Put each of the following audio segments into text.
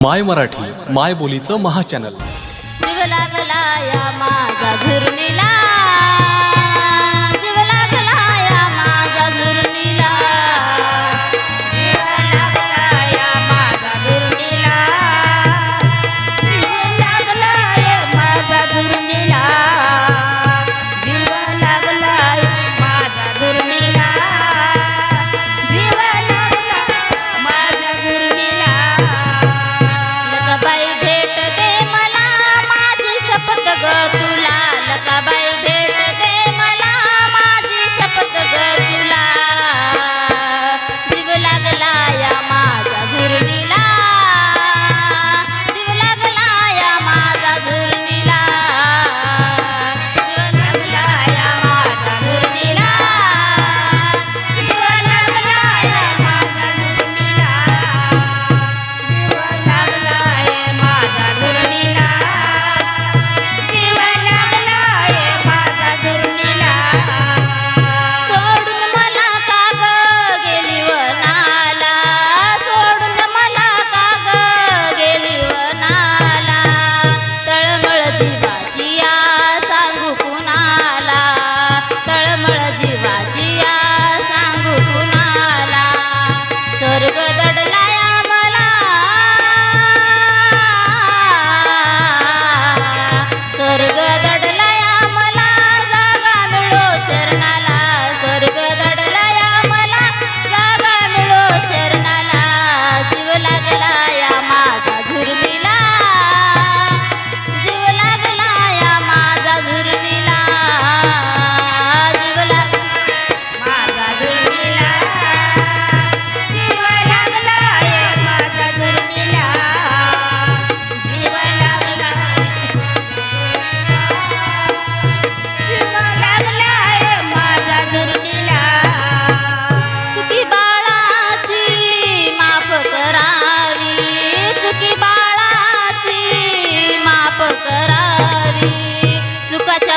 माय मराठी माय बोलीचं महाचॅनल लागला या माझा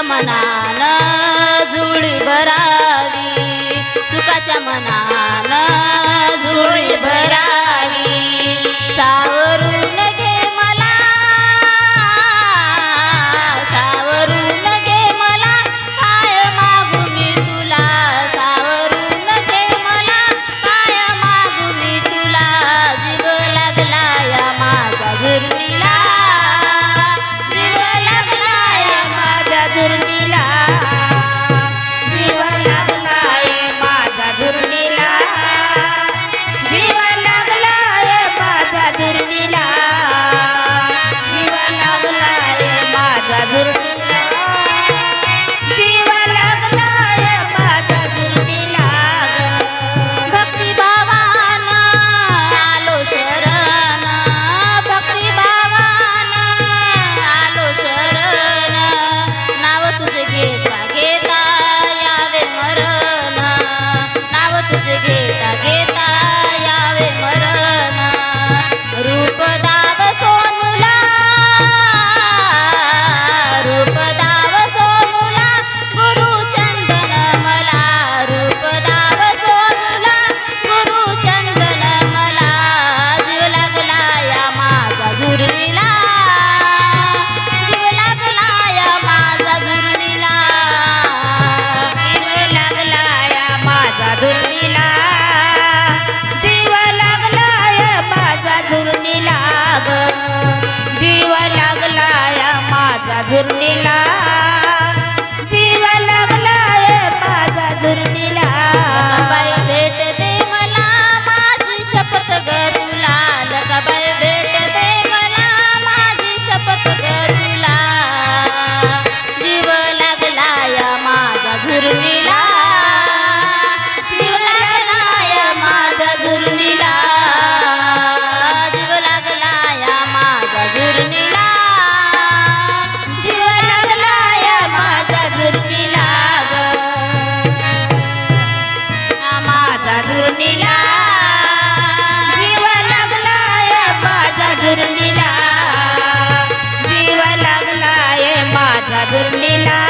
मनाला Gundila. ठाकूर लीला